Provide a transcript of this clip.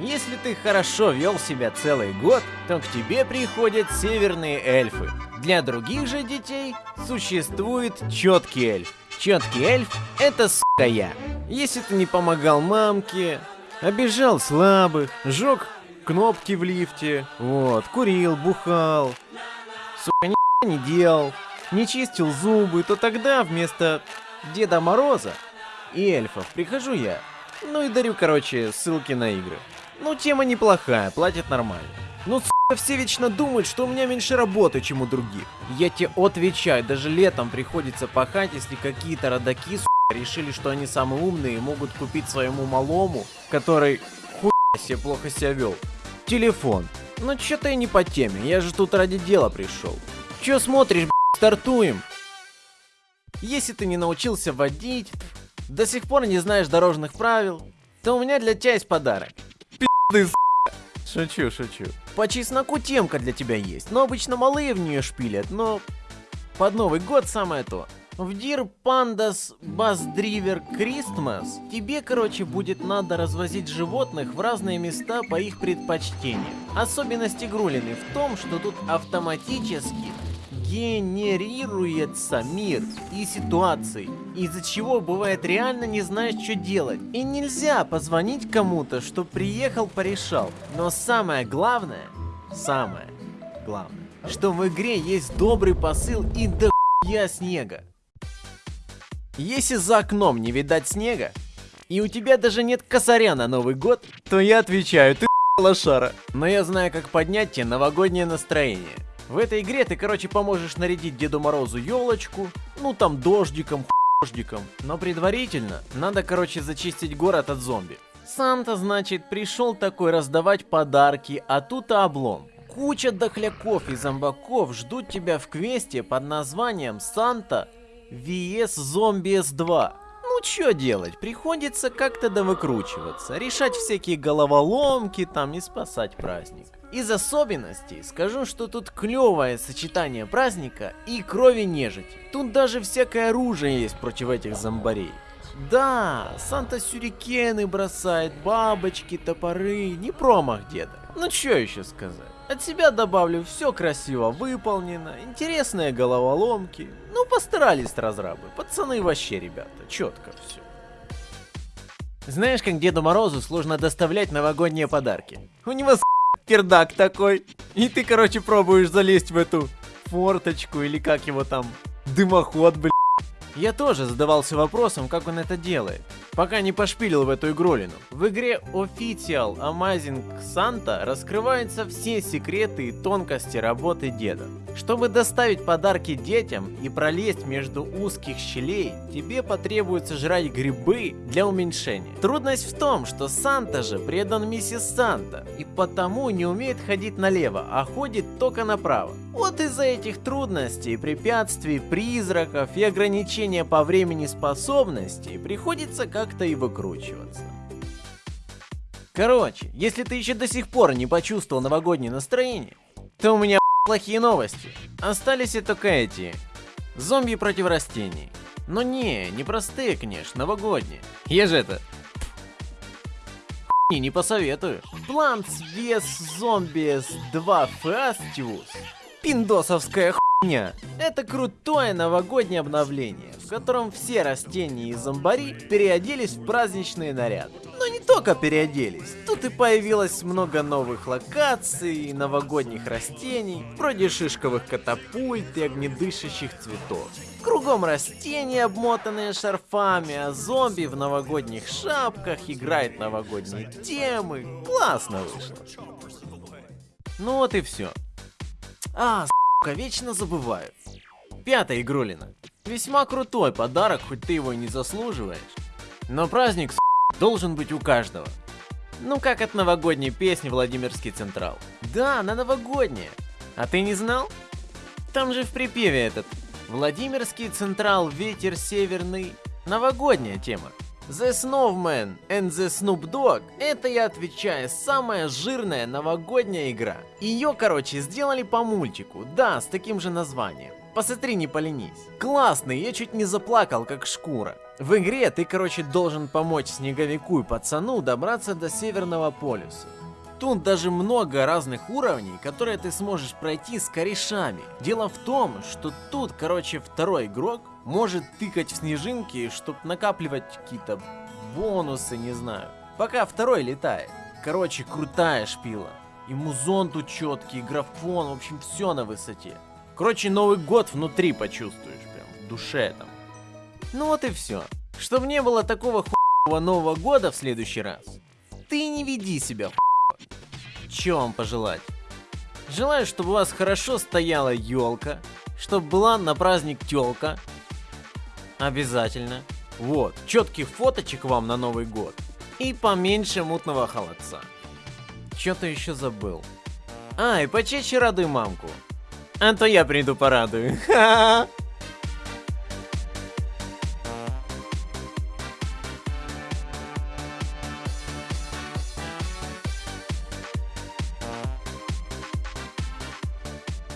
Если ты хорошо вел себя целый год, то к тебе приходят северные эльфы. Для других же детей существует четкий эльф. Четкий эльф — это сука я. Если ты не помогал мамке, обижал слабых, жег кнопки в лифте, вот, курил, бухал, сука, не делал, не чистил зубы, то тогда вместо Деда Мороза и эльфов прихожу я. Ну и дарю, короче, ссылки на игры. Ну, тема неплохая, платят нормально. Ну, сука, все вечно думают, что у меня меньше работы, чем у других. Я тебе отвечаю, даже летом приходится пахать, если какие-то родаки, сука, решили, что они самые умные и могут купить своему малому, который хуй себе плохо себя вел, телефон. Ну, что-то я не по теме, я же тут ради дела пришел. Че смотришь, стартуем? Если ты не научился водить, до сих пор не знаешь дорожных правил, то у меня для тебя есть подарок. Шучу, шучу. По чесноку темка для тебя есть, но обычно малые в нее шпилят, но под Новый год самое то. В Dear Pandas Bus Driver Christmas тебе, короче, будет надо развозить животных в разные места по их предпочтениям. Особенность игрулины в том, что тут автоматически генерируется мир и ситуации, из-за чего бывает реально не знаешь, что делать. И нельзя позвонить кому-то, что приехал, порешал. Но самое главное, самое главное, что в игре есть добрый посыл и дохуя снега. Если за окном не видать снега, и у тебя даже нет косаря на Новый год, то я отвечаю, ты лошара. Но я знаю, как поднять тебе новогоднее настроение. В этой игре ты, короче, поможешь нарядить Деду Морозу елочку, ну там дождиком, дождиком. Но предварительно надо, короче, зачистить город от зомби. Санта, значит, пришел такой раздавать подарки, а тут облом. Куча дохляков и зомбаков ждут тебя в квесте под названием Санта VS Zombies 2. Что делать, приходится как-то довыкручиваться, решать всякие головоломки там и спасать праздник. Из особенностей скажу, что тут клевое сочетание праздника и крови нежити. Тут даже всякое оружие есть против этих зомбарей. Да, Санта сюрикены бросает, бабочки, топоры, не промах деда. Ну что еще сказать? От себя добавлю, все красиво выполнено, интересные головоломки. Ну постарались разрабы, пацаны вообще, ребята, четко все. Знаешь, как Деду Морозу сложно доставлять новогодние подарки? У него пердак такой. И ты, короче, пробуешь залезть в эту форточку или как его там, дымоход, блин. Я тоже задавался вопросом, как он это делает, пока не пошпилил в эту игролину. В игре Official Amazing Santa раскрываются все секреты и тонкости работы деда. Чтобы доставить подарки детям и пролезть между узких щелей, тебе потребуется жрать грибы для уменьшения. Трудность в том, что Санта же предан миссис Санта, и потому не умеет ходить налево, а ходит только направо. Вот из-за этих трудностей, препятствий, призраков и ограничения по времени способностей приходится как-то и выкручиваться. Короче, если ты еще до сих пор не почувствовал новогоднее настроение, то у меня плохие новости. Остались и только эти. Зомби против растений. Но не, не простые, конечно, новогодние. Я же это... Хуйни не посоветую. Plants vs Zombies 2 Festivus пиндосовская хуйня. Это крутое новогоднее обновление, в котором все растения и зомбари переоделись в праздничные наряды. Но не только переоделись, тут и появилось много новых локаций, новогодних растений, вроде шишковых катапульт и огнедышащих цветов. Кругом растения, обмотанные шарфами, а зомби в новогодних шапках играет новогодние темы. Классно вышло. Ну вот и все. А, сука, вечно забываю. Пятая игрулина. Весьма крутой подарок, хоть ты его и не заслуживаешь. Но праздник, сука, должен быть у каждого. Ну как от новогодней песни Владимирский Централ. Да, на новогоднее. А ты не знал? Там же в припеве этот. Владимирский Централ, ветер северный. Новогодняя тема. The Snowman and the Snoop Dogg — это, я отвечаю, самая жирная новогодняя игра. Ее, короче, сделали по мультику, да, с таким же названием. Посмотри, не поленись. Классный, я чуть не заплакал, как шкура. В игре ты, короче, должен помочь снеговику и пацану добраться до Северного полюса. Тут даже много разных уровней, которые ты сможешь пройти с корешами. Дело в том, что тут, короче, второй игрок может тыкать в снежинки, чтобы накапливать какие-то бонусы, не знаю. Пока второй летает. Короче, крутая шпила. И музон тут четкий, и графон, в общем, все на высоте. Короче, Новый год внутри почувствуешь, прям, в душе там. Ну вот и все. Чтобы не было такого хуевого Нового года в следующий раз, ты не веди себя хуево. Че вам пожелать? Желаю, чтобы у вас хорошо стояла елка, чтобы была на праздник телка. Обязательно. Вот, четких фоточек вам на Новый год. И поменьше мутного холодца. Что-то еще забыл. А, и почаще радуй мамку. А то я приду порадую. Ха-ха.